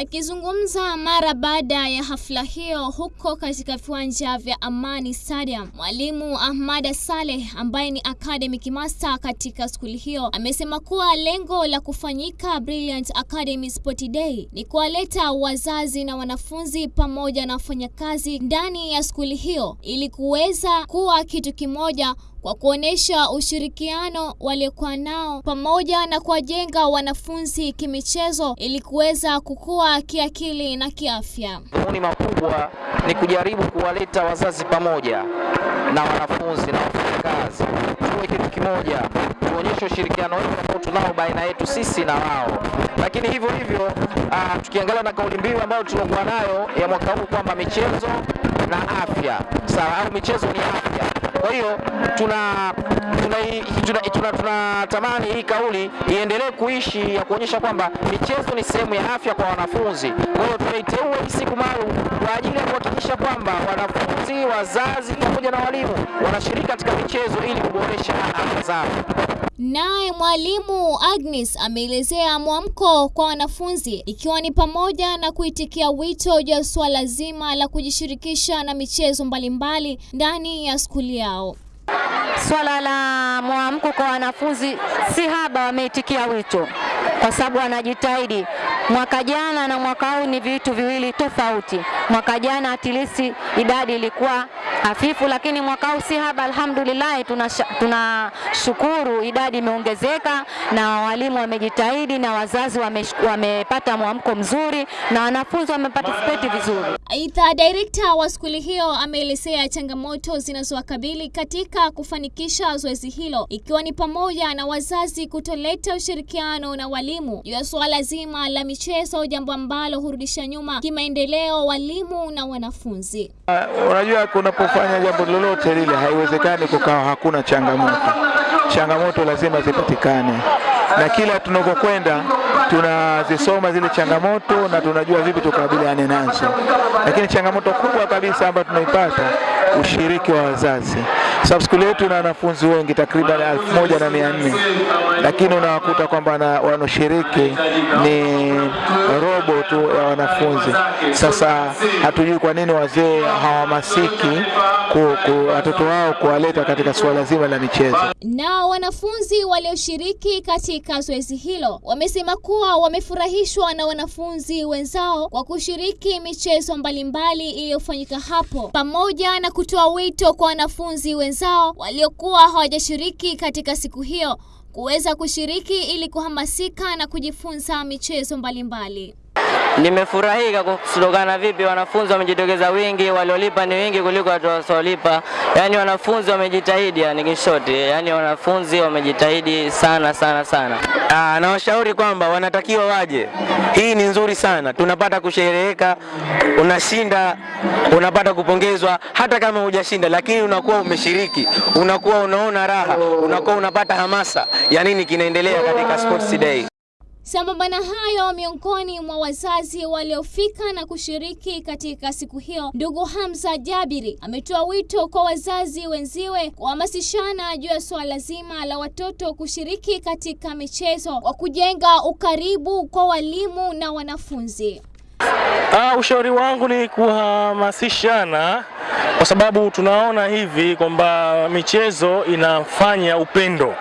Akizungumza mara baada ya hafla hiyo huko katika viwanja vya Amani Stadium, mwalimu Ahmad Saleh ambaye ni academic master katika skuli hiyo amesema kuwa lengo la kufanyika Brilliant Academy Sport Day ni kuwaleta wazazi na wanafunzi pamoja na wafanyakazi ndani ya skuli hiyo ili kuweza kuwa kitu kimoja kwa kuonesha ushirikiano waliokuwa nao pamoja na kuwajenga wanafunzi kimichezo ili kuweza kukua kiakili na kiafya. Dhumuni makubwa ni kujaribu kuwaleta wazazi pamoja na wanafunzi na wafanyakazi, tuwe kitu kimoja, tuonyeshe ushirikiano wetu ambao tunao baina yetu sisi na wao. Lakini hivyo hivyo, uh, tukiangalia na kauli mbiu ambayo tuliokuwa nayo ya mwaka huu kwamba michezo na afya, sawa, au michezo ni afya. Kwa hiyo tuna tunatamani tuna, tuna, tuna, hii kauli iendelee kuishi ya kuonyesha kwamba michezo ni sehemu ya afya kwa wanafunzi. Kwa hiyo tunaiteua hii siku maalum kwa ajili ya kuhakikisha kwamba wanafunzi, wazazi pamoja na walimu wanashiriki katika michezo ili kuboresha afya zao. Naye mwalimu Agnes ameelezea mwamko kwa wanafunzi ikiwa ni pamoja na kuitikia wito juu ya suala zima la kujishirikisha na michezo mbalimbali ndani ya skuli yao. Swala la mwamko kwa wanafunzi si haba, wameitikia wito kwa sababu wanajitahidi. Mwaka jana na mwaka huu ni vitu viwili tofauti. Mwaka jana atilisi idadi ilikuwa hafifu, lakini mwaka huu si haba, alhamdulillah. Tunashukuru, tuna idadi imeongezeka na walimu wamejitahidi na wazazi wame, wamepata mwamko mzuri na wanafunzi wameparticipate vizuri. Aidha, director wa skuli hiyo ameelezea changamoto zinazowakabili katika kufanikisha zoezi hilo ikiwa ni pamoja na wazazi kutoleta ushirikiano na walimu juu ya suala zima la michezo, jambo ambalo hurudisha nyuma kimaendeleo walimu na wanafunzi. Uh, unajua kunapofanya jambo lolote lile haiwezekani kukawa hakuna changamoto. Changamoto lazima zipatikane, na kila tunakokwenda tunazisoma zile changamoto na tunajua vipi tukabiliane nazo, lakini changamoto kubwa kabisa ambayo tunaipata ushiriki wa wazazi. Sababu skuli yetu na wanafunzi wengi takriban elfu moja na mia nne lakini unawakuta kwamba wanaoshiriki ni robo tu ya wanafunzi. Sasa hatujui kwa nini wazee hawahamasiki watoto wao kuwaleta katika suala zima la michezo. Nao wanafunzi walioshiriki katika zoezi hilo wamesema kuwa wamefurahishwa na wanafunzi wenzao kwa kushiriki michezo mbalimbali iliyofanyika hapo, pamoja na kutoa wito kwa wanafunzi wenzao waliokuwa hawajashiriki katika siku hiyo kuweza kushiriki ili kuhamasika na kujifunza michezo mbalimbali. Nimefurahika kutokana vipi wanafunzi wamejitokeza wingi, waliolipa ni wingi kuliko watu wasiolipa. Yaani wanafunzi wamejitahidi, yani kishoti, yani wanafunzi wamejitahidi sana sana sana. Aa, na washauri kwamba wanatakiwa waje. Hii ni nzuri sana, tunapata kushereheka, unashinda, unapata kupongezwa, hata kama hujashinda, lakini unakuwa umeshiriki, unakuwa unaona raha, unakuwa unapata hamasa ya nini kinaendelea katika Sports Day. Sambamba na hayo, miongoni mwa wazazi waliofika na kushiriki katika siku hiyo, ndugu Hamza Jabiri ametoa wito kwa wazazi wenziwe kuhamasishana juu ya suala zima la watoto kushiriki katika michezo kwa kujenga ukaribu kwa walimu na wanafunzi. Ah, ushauri wangu ni kuhamasishana kwa sababu tunaona hivi kwamba michezo inafanya upendo,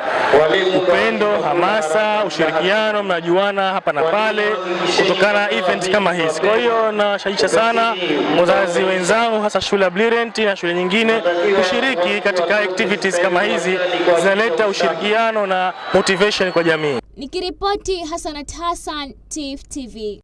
upendo, hamasa, ushirikiano, mnajuana hapa na pale kutokana na event kama hizi. Kwa hiyo nawashajiisha sana wazazi wenzangu, hasa shule ya Blirent na shule nyingine kushiriki katika activities kama hizi, zinaleta ushirikiano na motivation kwa jamii. Nikiripoti Hasanat Hassan, TIFF TV.